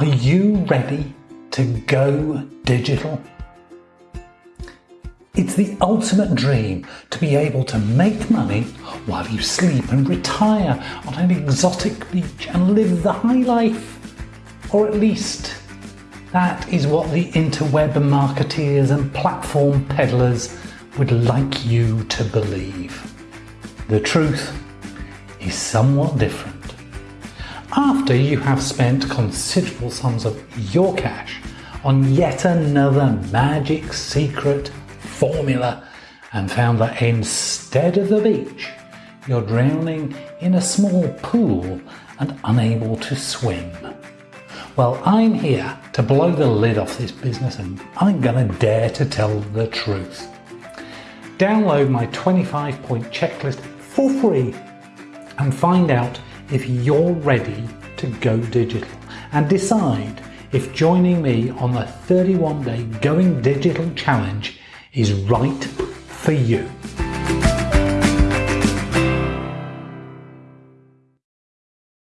Are you ready to go digital? It's the ultimate dream to be able to make money while you sleep and retire on an exotic beach and live the high life. Or at least that is what the interweb marketeers and platform peddlers would like you to believe. The truth is somewhat different. After you have spent considerable sums of your cash on yet another magic secret formula and found that instead of the beach, you're drowning in a small pool and unable to swim. Well, I'm here to blow the lid off this business and I'm gonna dare to tell the truth. Download my 25 point checklist for free and find out if you're ready to go digital and decide if joining me on the 31 day Going Digital Challenge is right for you.